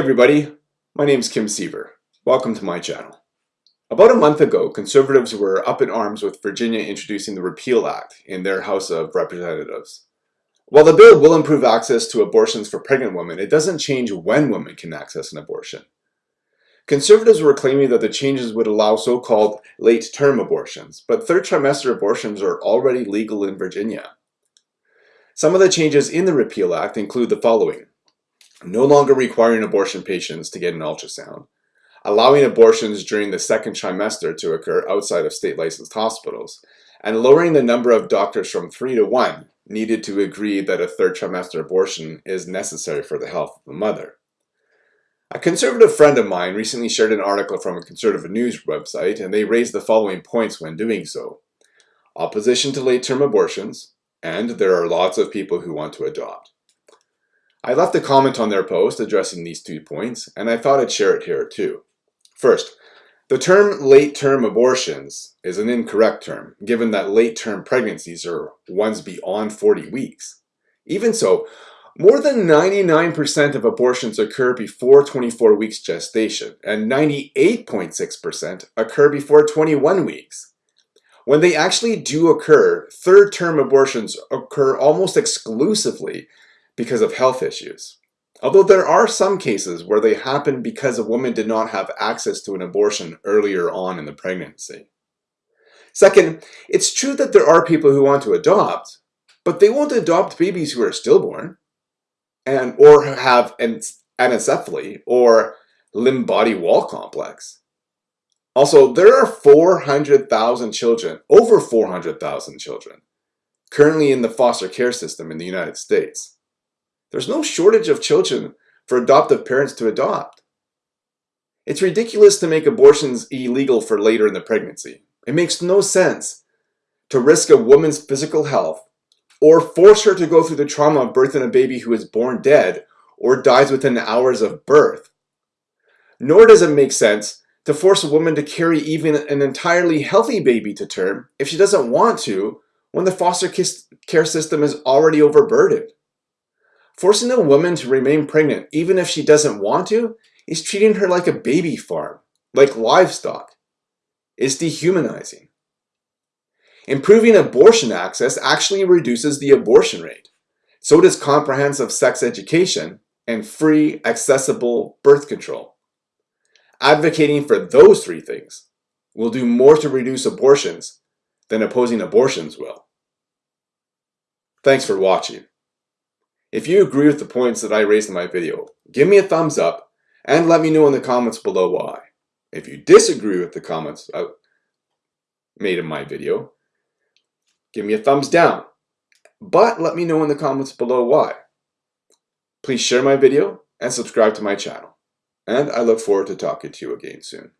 Everybody, my name is Kim Siever. Welcome to my channel. About a month ago, conservatives were up in arms with Virginia introducing the Repeal Act in their House of Representatives. While the bill will improve access to abortions for pregnant women, it doesn't change when women can access an abortion. Conservatives were claiming that the changes would allow so-called late-term abortions, but third trimester abortions are already legal in Virginia. Some of the changes in the Repeal Act include the following no longer requiring abortion patients to get an ultrasound, allowing abortions during the second trimester to occur outside of state licensed hospitals, and lowering the number of doctors from 3 to 1 needed to agree that a third trimester abortion is necessary for the health of the mother. A conservative friend of mine recently shared an article from a conservative news website and they raised the following points when doing so. Opposition to late-term abortions, and there are lots of people who want to adopt. I left a comment on their post addressing these two points, and I thought I'd share it here too. First, the term late-term abortions is an incorrect term, given that late-term pregnancies are ones beyond 40 weeks. Even so, more than 99% of abortions occur before 24 weeks gestation, and 98.6% occur before 21 weeks. When they actually do occur, third-term abortions occur almost exclusively because of health issues. Although there are some cases where they happen because a woman did not have access to an abortion earlier on in the pregnancy. Second, it's true that there are people who want to adopt, but they won't adopt babies who are stillborn and or have an anencephaly or limb body wall complex. Also, there are 400,000 children, over 400,000 children, currently in the foster care system in the United States. There's no shortage of children for adoptive parents to adopt. It's ridiculous to make abortions illegal for later in the pregnancy. It makes no sense to risk a woman's physical health or force her to go through the trauma of birthing a baby who is born dead or dies within hours of birth. Nor does it make sense to force a woman to carry even an entirely healthy baby to term if she doesn't want to when the foster care system is already overburdened. Forcing a woman to remain pregnant, even if she doesn't want to, is treating her like a baby farm, like livestock. It's dehumanizing. Improving abortion access actually reduces the abortion rate. So does comprehensive sex education and free, accessible birth control. Advocating for those three things will do more to reduce abortions than opposing abortions will. Thanks for watching. If you agree with the points that I raised in my video, give me a thumbs up and let me know in the comments below why. If you disagree with the comments I made in my video, give me a thumbs down, but let me know in the comments below why. Please share my video and subscribe to my channel, and I look forward to talking to you again soon.